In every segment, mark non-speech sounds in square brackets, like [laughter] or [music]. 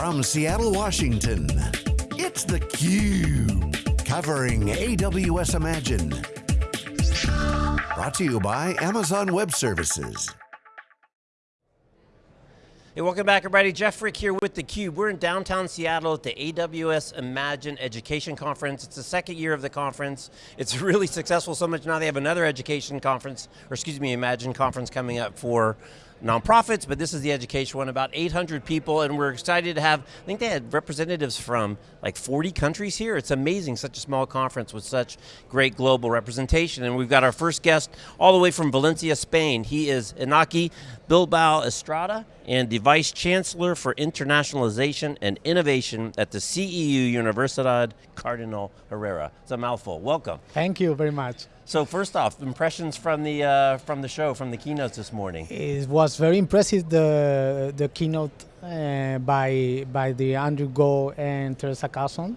From Seattle, Washington, it's theCUBE. Covering AWS Imagine. Brought to you by Amazon Web Services. Hey, welcome back everybody. Jeff Frick here with theCUBE. We're in downtown Seattle at the AWS Imagine Education Conference. It's the second year of the conference. It's [laughs] really successful so much now they have another education conference, or excuse me, Imagine conference coming up for nonprofits, but this is the education one, about 800 people, and we're excited to have, I think they had representatives from like 40 countries here. It's amazing, such a small conference with such great global representation. And we've got our first guest all the way from Valencia, Spain. He is Inaki Bilbao Estrada and the Vice Chancellor for Internationalization and Innovation at the CEU Universidad Cardinal Herrera. It's a mouthful, welcome. Thank you very much. So first off, impressions from the uh, from the show, from the keynotes this morning. It was very impressive the the keynote uh, by by the Andrew Ko and Teresa Carlson.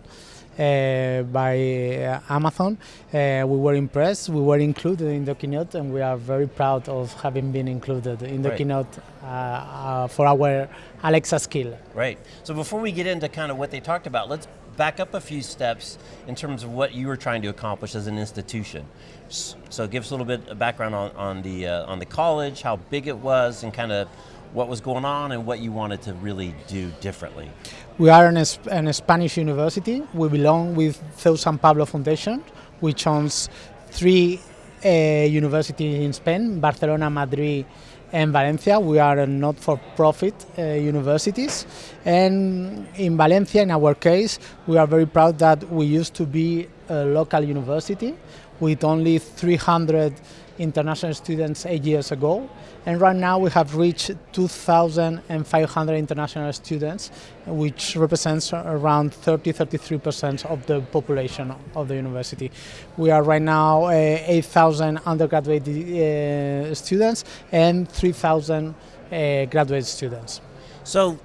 Uh, by uh, Amazon. Uh, we were impressed, we were included in the keynote and we are very proud of having been included in the right. keynote uh, uh, for our Alexa skill. Right, so before we get into kind of what they talked about, let's back up a few steps in terms of what you were trying to accomplish as an institution. So give us a little bit of background on, on, the, uh, on the college, how big it was, and kind of what was going on and what you wanted to really do differently. We are an, an Spanish university. We belong with CEU San Pablo Foundation, which owns three uh, universities in Spain, Barcelona, Madrid, and Valencia. We are not-for-profit uh, universities. And in Valencia, in our case, we are very proud that we used to be a local university with only 300 international students eight years ago. And right now we have reached 2,500 international students, which represents around 30-33% of the population of the university. We are right now uh, 8,000 undergraduate uh, students and 3,000 uh, graduate students. So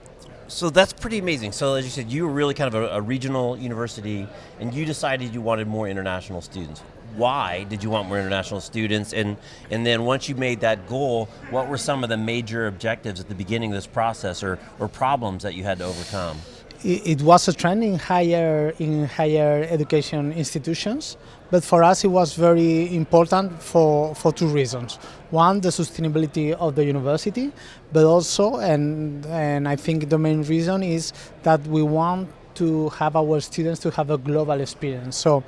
so that's pretty amazing. So as you said, you were really kind of a, a, regional university and you decided you wanted more international students. Why did you want more international students? And, and then once you made that goal, what were some of the major objectives at the beginning of this process or, or problems that you had to overcome? it was a trend in higher in higher education institutions, but for us it was very important for for two reasons. One, the sustainability of the university, but also, and and I think the main reason is that we want to have our students to have a global experience. So.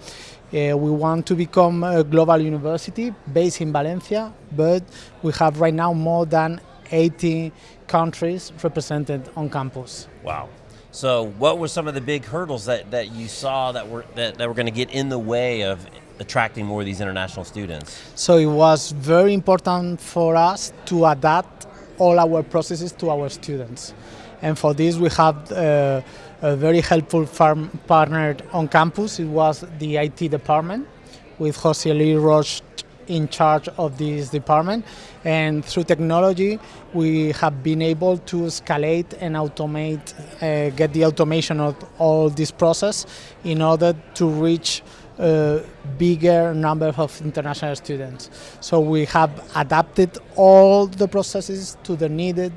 Uh, we want to become a global university based in Valencia, but we have right now more than 80 countries represented on campus. Wow. So what were some of the big hurdles that, that you saw that were, that, that were going to get in the way of attracting more of these international students? So it was very important for us to adapt all our processes to our students. And for this we have uh, a very helpful partner on campus. It was the IT department with Jose Luis Roche in charge of this department. And through technology, we have been able to escalate and automate, uh, get the automation of all this process in order to reach a bigger number of international students. So we have adapted all the processes to the needed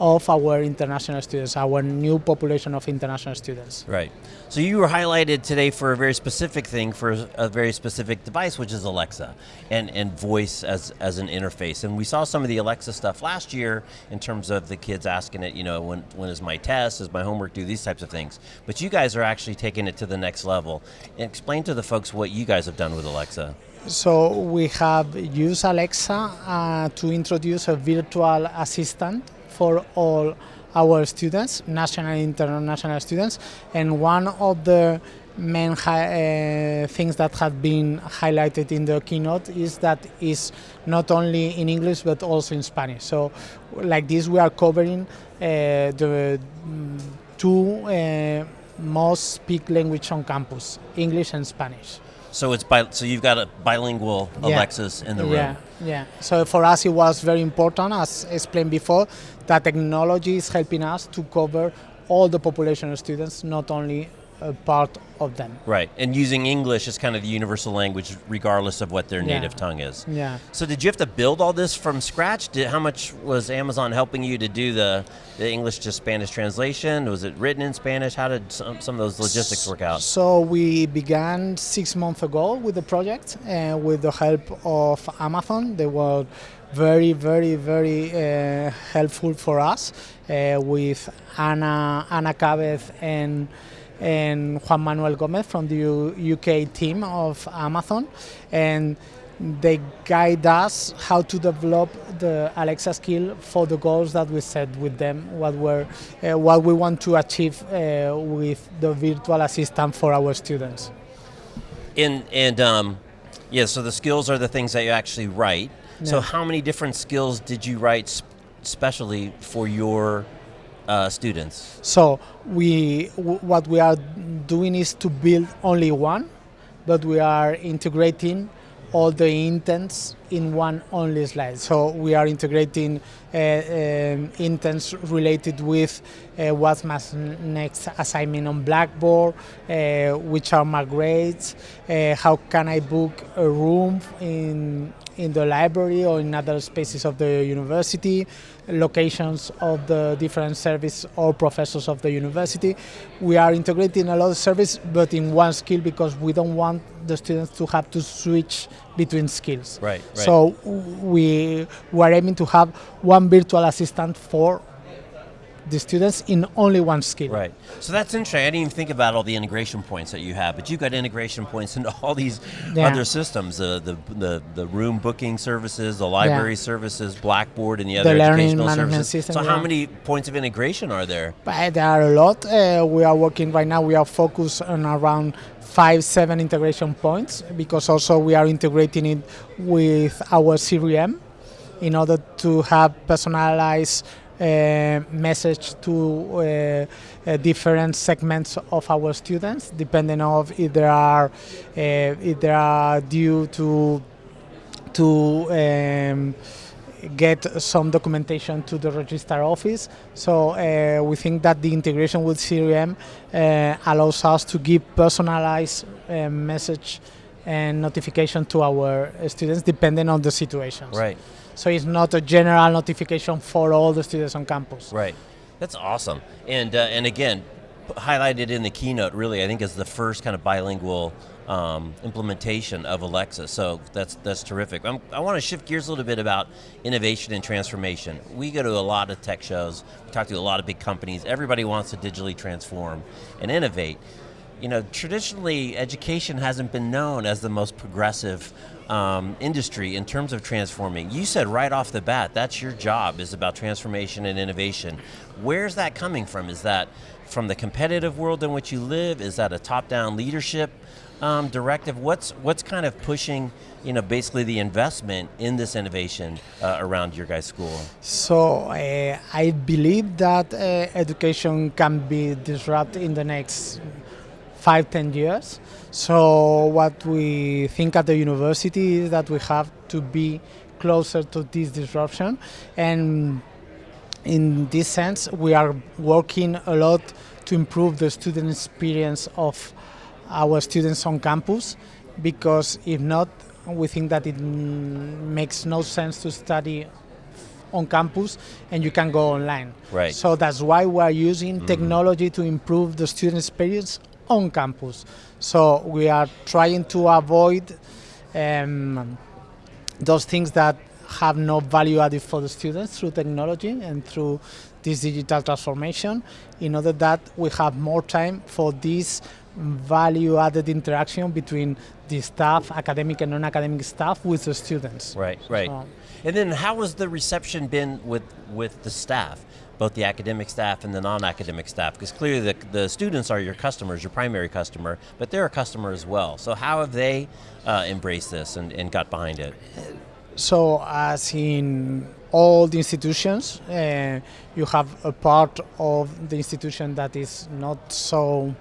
of our international students, our new population of international students. Right. So you were highlighted today for a very specific thing, for a very specific device, which is Alexa, and, and voice as, as an interface. And we saw some of the Alexa stuff last year in terms of the kids asking it, you know, when, when is my test, is my homework due, these types of things. But you guys are actually taking it to the next level. And explain to the folks what you guys have done with Alexa. So we have used Alexa uh, to introduce a virtual assistant for all our students, national and international students, and one of the main uh, things that have been highlighted in the keynote is that is not only in English but also in Spanish. So like this we are covering uh, the mm, two uh, most speak language on campus, English and Spanish. So it's bi so you've got a bilingual yeah. Alexis in the room. Yeah, yeah. So for us it was very important, as explained before, that technology is helping us to cover all the population of students, not only a part of them. Right, and using English is kind of the universal language, regardless of what their Yeah. native tongue is. Yeah. So did you have to build all this from scratch? Did, how much was Amazon helping you to do the, the English to Spanish translation? Was it written in Spanish? How did some, some of those logistics work out? So we began six months ago with the project uh, with the help of Amazon. They were very, very, very uh, helpful for us uh, with Ana Ana Cabez and and Juan Manuel Gomez from the U- UK team of Amazon, and they guide us how to develop the Alexa skill for the goals that we set with them, what we're, uh, what we want to achieve uh, with the virtual assistant for our students. And, and um, yeah, so the skills are the things that you actually write. So how many different skills did you write sp- specially for your uh, students? So we, what we are doing is to build only one, but we are integrating all the intents in one only slide. So we are integrating uh, um, intents related with uh, what's my next assignment on Blackboard, uh, which are my grades, uh, how can I book a room in in the library or in other spaces of the university, locations of the different service or professors of the university. We are integrating a lot of service, but in one skill because we don't want the students to have to switch between skills. Right, right. So we were aiming to have one virtual assistant for the students in only one skill. Right. So that's interesting. I didn't even think about all the integration points that you have, but you've got integration points into all these Yeah. other systems: the, the the the room booking services, the library services, Blackboard, and the other educational services. system, so, how many points of integration are there? But there are a lot. Uh, we are working right now. We are focused on around five, seven integration points because also we are integrating it with our CRM in order to have personalized message to uh, uh, different segments of our students, depending of if they are uh, if they are due to to um, get some documentation to the register office. So uh, we think that the integration with CRM uh, allows us to give personalized uh, message and notification to our uh, students depending on the situations. Right. So it's not a general notification for all the students on campus. Right. That's awesome. And uh, and again, highlighted in the keynote, really, I think is the first kind of bilingual um, implementation of Alexa. So that's that's terrific. I'm, I want to shift gears a little bit about innovation and transformation. We go to a lot of tech shows. We talk to a lot of big companies. Everybody wants to digitally transform and innovate. You know, traditionally, education hasn't been known as the most progressive um, industry in terms of transforming. You said right off the bat, that's your job, is about transformation and innovation. Where's that coming from? Is that from the competitive world in which you live? Is that a top-down leadership um, directive? What's what's kind of pushing, you know, basically the investment in this innovation uh, around your guys' school? So uh, I believe that uh, education can be disrupted in the next five, ten years. So what we think at the university is that we have to be closer to this disruption, and in this sense, we are working a lot to improve the student experience of our students on campus, because if not, we think that it mm, makes no sense to study on campus and you can go online. Right. So that's why we are using technology to improve the student experience on campus. So we are trying to avoid um, those things that have no value added for the students through technology and through this digital transformation in order that we have more time for this value added interaction between the staff, academic and non-academic staff with the students. Right, right. So- and then how has the reception been with, with the staff, both the academic staff and the non-academic staff? Because clearly the, the students are your customers, your primary customer, but they're a customer as well. So how have they uh, embraced this and, and got behind it? So, as in all the institutions, uh, you have a part of the institution that is not so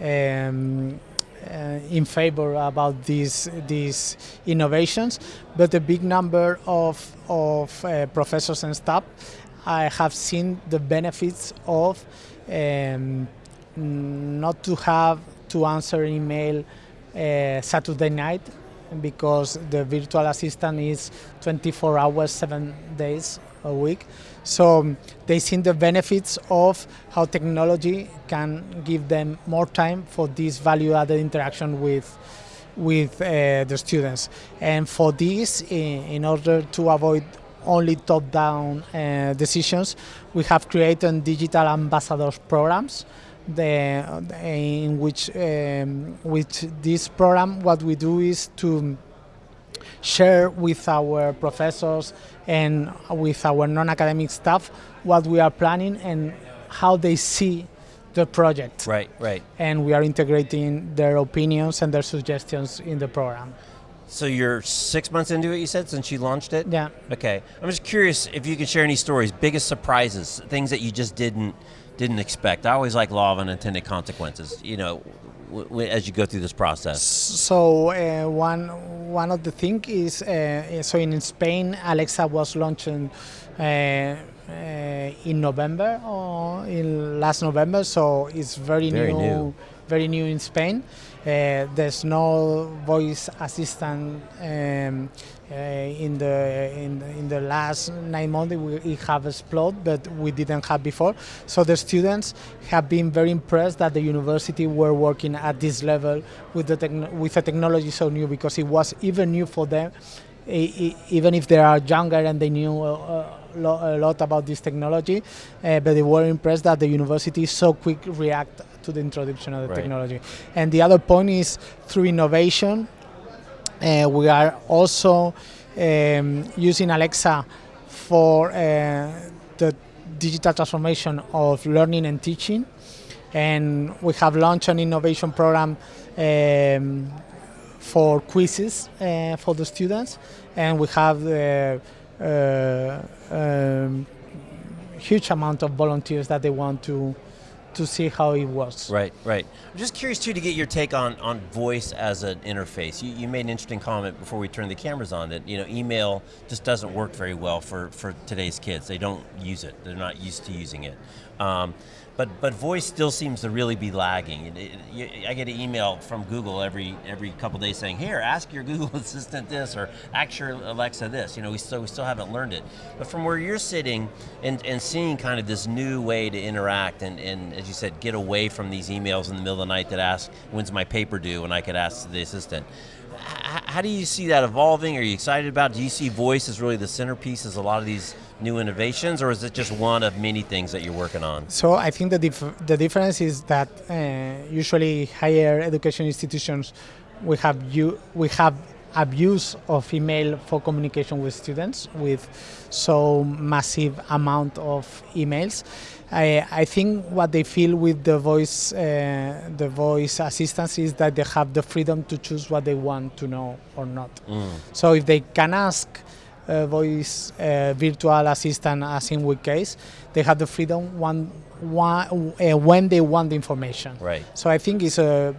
um, uh, in favor about these these innovations, but a big number of of uh, professors and staff I have seen the benefits of um, not to have to answer email uh, Saturday night because the virtual assistant is 24 hours, seven days a week. So um, they see the benefits of how technology can give them more time for this value-added interaction with with uh, the students. And for this, in, in order to avoid only top-down uh, decisions, we have created digital ambassadors programs the, in which um, with this program what we do is to share with our professors and with our non-academic staff what we are planning and how they see the project. Right, right. And we are integrating their opinions and their suggestions in the program. So you're six months into it, you said, since you launched it? Yeah. Okay. I'm just curious if you could share any stories, biggest surprises, things that you just didn't didn't expect. I always like law of unintended consequences. You know, as you go through this process. So uh, one one of the things is uh, so in Spain, Alexa was launching. Uh, uh, in November or in last November, so it's very, very new, new, very new in Spain. Uh, there's no voice assistant um, uh, in the in, in the last nine months. We have exploded, but we didn't have before. So the students have been very impressed that the university were working at this level with the with a technology so new because it was even new for them, even if they are younger and they knew. Uh, a lot about this technology, uh, but they were impressed that the university so quick react to the introduction of the right. technology. And the other point is through innovation, uh, we are also um, using Alexa for uh, the digital transformation of learning and teaching. And we have launched an innovation program um, for quizzes uh, for the students. And we have uh, um, huge amount of volunteers that they want to to see how it works. Right, right. I'm just curious too to get your take on, on voice as an interface. You, you made an interesting comment before we turned the cameras on that you know email just doesn't work very well for, for today's kids. They don't use it. They're not used to using it. Um, but but voice still seems to really be lagging. It, it, I get an email from Google every every couple days saying, "Here, ask your Google [laughs] Assistant this," or "Ask your Alexa this." You know, we still we still haven't learned it. But from where you're sitting and, and seeing kind of this new way to interact and, and as you said, get away from these emails in the middle of the night that ask, "When's my paper due?" and I could ask the assistant how do you see that evolving? Are you excited about it? Do you see voice as really the centerpiece as a lot of these new innovations, or is it just one of many things that you're working on? So I think the, dif the difference is that uh, usually higher education institutions, we have, you, we have abuse of email for communication with students with so massive amount of emails. I, I think what they feel with the voice, uh, the voice assistance is that they have the freedom to choose what they want to know or not. Mm. So if they can ask voice uh, virtual assistant, as in with case, they have the freedom one, one, uh, when they want the information. Right. So I think it's a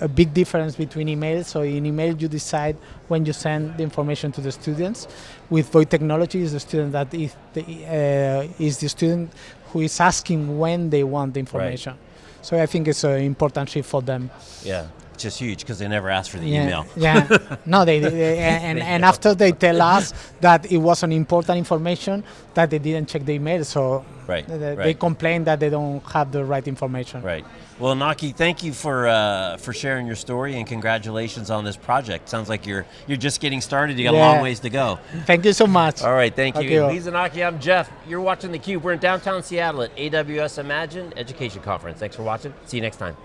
a big difference between email. So in email, you decide when you send the information to the students. With voice technology, is the student that is the, uh, is the student who is asking when they want the information. Right. So I think it's an important shift for them. Yeah, just huge because they never asked for the yeah, email. Yeah, no, they, [laughs] they and, they and after they tell us that it was an important information that they didn't check the email, so right, they, right. complain that they don't have the right information. Right. Well, Naki, thank you for uh, for sharing your story and congratulations on this project. Sounds like you're you're just getting started. You got yeah. a long ways to go. Thank you so much. All right, thank, you. you. He's Naki. I'm Jeff. You're watching theCUBE. We're in downtown Seattle at AWS Imagine Education Conference. Thanks for watching. See you next time.